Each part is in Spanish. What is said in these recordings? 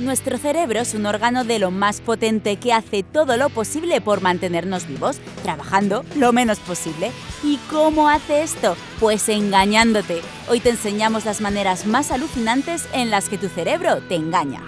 Nuestro cerebro es un órgano de lo más potente que hace todo lo posible por mantenernos vivos, trabajando lo menos posible. ¿Y cómo hace esto? Pues engañándote. Hoy te enseñamos las maneras más alucinantes en las que tu cerebro te engaña.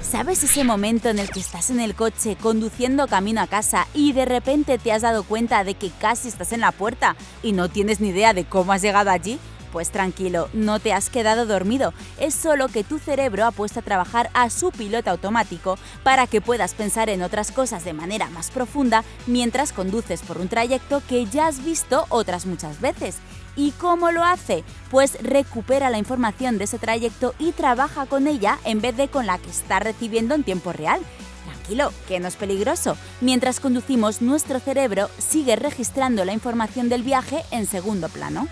¿Sabes ese momento en el que estás en el coche conduciendo camino a casa y de repente te has dado cuenta de que casi estás en la puerta y no tienes ni idea de cómo has llegado allí? Pues tranquilo, no te has quedado dormido, es solo que tu cerebro ha puesto a trabajar a su piloto automático para que puedas pensar en otras cosas de manera más profunda mientras conduces por un trayecto que ya has visto otras muchas veces. ¿Y cómo lo hace? Pues recupera la información de ese trayecto y trabaja con ella en vez de con la que está recibiendo en tiempo real. Tranquilo, que no es peligroso. Mientras conducimos, nuestro cerebro sigue registrando la información del viaje en segundo plano.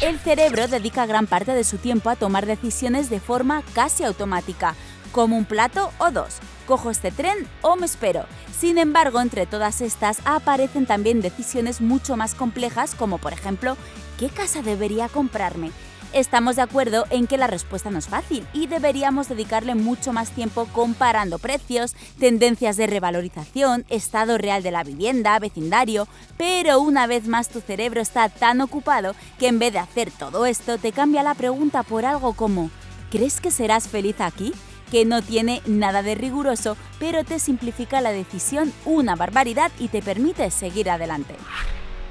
El cerebro dedica gran parte de su tiempo a tomar decisiones de forma casi automática, como un plato o dos, cojo este tren o me espero. Sin embargo, entre todas estas aparecen también decisiones mucho más complejas como por ejemplo, ¿qué casa debería comprarme? Estamos de acuerdo en que la respuesta no es fácil y deberíamos dedicarle mucho más tiempo comparando precios, tendencias de revalorización, estado real de la vivienda, vecindario, pero una vez más tu cerebro está tan ocupado que en vez de hacer todo esto te cambia la pregunta por algo como ¿crees que serás feliz aquí? que no tiene nada de riguroso, pero te simplifica la decisión una barbaridad y te permite seguir adelante.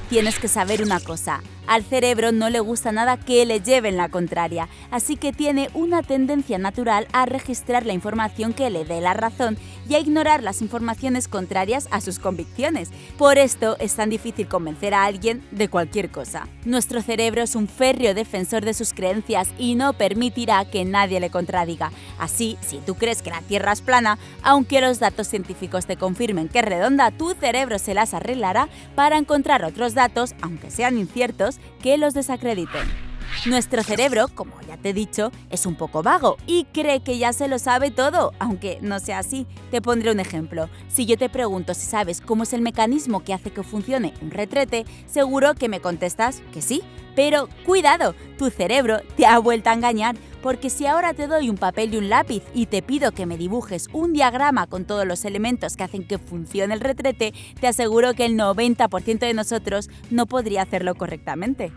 Tienes que saber una cosa, al cerebro no le gusta nada que le lleven la contraria, así que tiene una tendencia natural a registrar la información que le dé la razón y a ignorar las informaciones contrarias a sus convicciones. Por esto es tan difícil convencer a alguien de cualquier cosa. Nuestro cerebro es un férreo defensor de sus creencias y no permitirá que nadie le contradiga. Así, si tú crees que la Tierra es plana, aunque los datos científicos te confirmen que es redonda, tu cerebro se las arreglará para encontrar otros datos, aunque sean inciertos, que los desacrediten. Nuestro cerebro, como ya te he dicho, es un poco vago y cree que ya se lo sabe todo, aunque no sea así. Te pondré un ejemplo. Si yo te pregunto si sabes cómo es el mecanismo que hace que funcione un retrete, seguro que me contestas que sí. Pero cuidado, tu cerebro te ha vuelto a engañar, porque si ahora te doy un papel y un lápiz y te pido que me dibujes un diagrama con todos los elementos que hacen que funcione el retrete, te aseguro que el 90% de nosotros no podría hacerlo correctamente.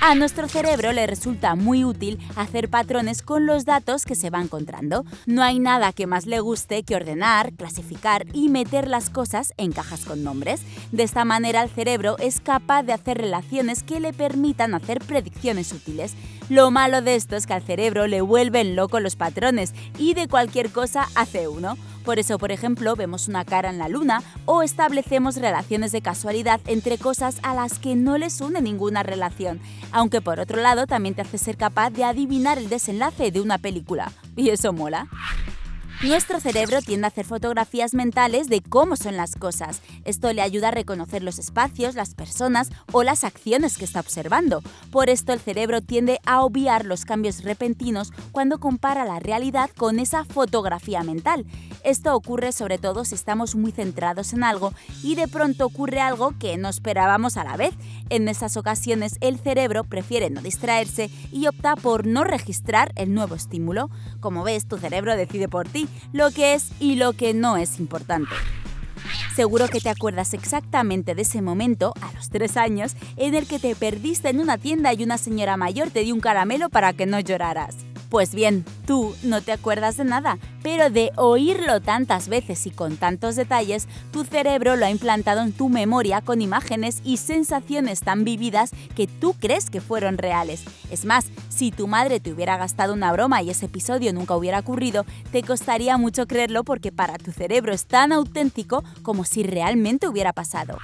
A nuestro cerebro le resulta muy útil hacer patrones con los datos que se va encontrando. No hay nada que más le guste que ordenar, clasificar y meter las cosas en cajas con nombres. De esta manera el cerebro es capaz de hacer relaciones que le permitan hacer predicciones útiles. Lo malo de esto es que al cerebro le vuelven loco los patrones y de cualquier cosa hace uno. Por eso, por ejemplo, vemos una cara en la luna o establecemos relaciones de casualidad entre cosas a las que no les une ninguna relación, aunque por otro lado también te hace ser capaz de adivinar el desenlace de una película. Y eso mola. Nuestro cerebro tiende a hacer fotografías mentales de cómo son las cosas. Esto le ayuda a reconocer los espacios, las personas o las acciones que está observando. Por esto el cerebro tiende a obviar los cambios repentinos cuando compara la realidad con esa fotografía mental. Esto ocurre sobre todo si estamos muy centrados en algo y de pronto ocurre algo que no esperábamos a la vez. En esas ocasiones el cerebro prefiere no distraerse y opta por no registrar el nuevo estímulo. Como ves, tu cerebro decide por ti lo que es y lo que no es importante. Seguro que te acuerdas exactamente de ese momento, a los tres años, en el que te perdiste en una tienda y una señora mayor te dio un caramelo para que no lloraras. Pues bien, tú no te acuerdas de nada, pero de oírlo tantas veces y con tantos detalles, tu cerebro lo ha implantado en tu memoria con imágenes y sensaciones tan vividas que tú crees que fueron reales. Es más, si tu madre te hubiera gastado una broma y ese episodio nunca hubiera ocurrido, te costaría mucho creerlo porque para tu cerebro es tan auténtico como si realmente hubiera pasado.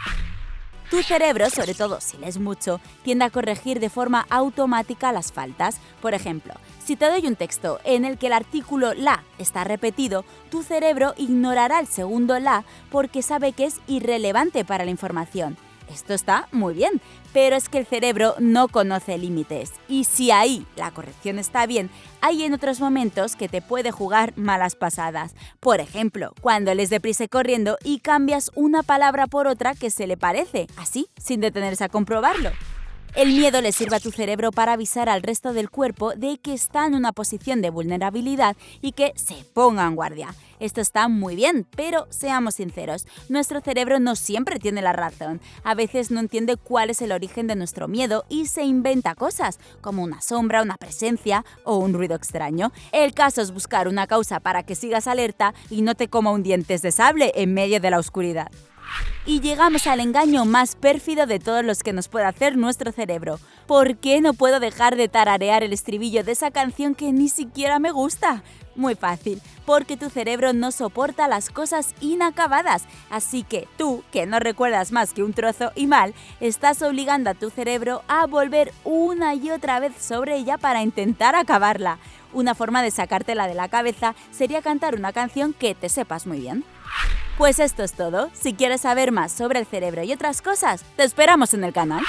Tu cerebro, sobre todo si lees mucho, tiende a corregir de forma automática las faltas. Por ejemplo, si te doy un texto en el que el artículo la está repetido, tu cerebro ignorará el segundo la porque sabe que es irrelevante para la información. Esto está muy bien, pero es que el cerebro no conoce límites y si ahí la corrección está bien, hay en otros momentos que te puede jugar malas pasadas. Por ejemplo, cuando lees deprisa corriendo y cambias una palabra por otra que se le parece, así, sin detenerse a comprobarlo. El miedo le sirve a tu cerebro para avisar al resto del cuerpo de que está en una posición de vulnerabilidad y que se ponga en guardia. Esto está muy bien, pero seamos sinceros, nuestro cerebro no siempre tiene la razón. A veces no entiende cuál es el origen de nuestro miedo y se inventa cosas, como una sombra, una presencia o un ruido extraño. El caso es buscar una causa para que sigas alerta y no te coma un dientes de sable en medio de la oscuridad. Y llegamos al engaño más pérfido de todos los que nos puede hacer nuestro cerebro. ¿Por qué no puedo dejar de tararear el estribillo de esa canción que ni siquiera me gusta? Muy fácil, porque tu cerebro no soporta las cosas inacabadas, así que tú, que no recuerdas más que un trozo y mal, estás obligando a tu cerebro a volver una y otra vez sobre ella para intentar acabarla. Una forma de sacártela de la cabeza sería cantar una canción que te sepas muy bien. Pues esto es todo. Si quieres saber más sobre el cerebro y otras cosas, te esperamos en el canal.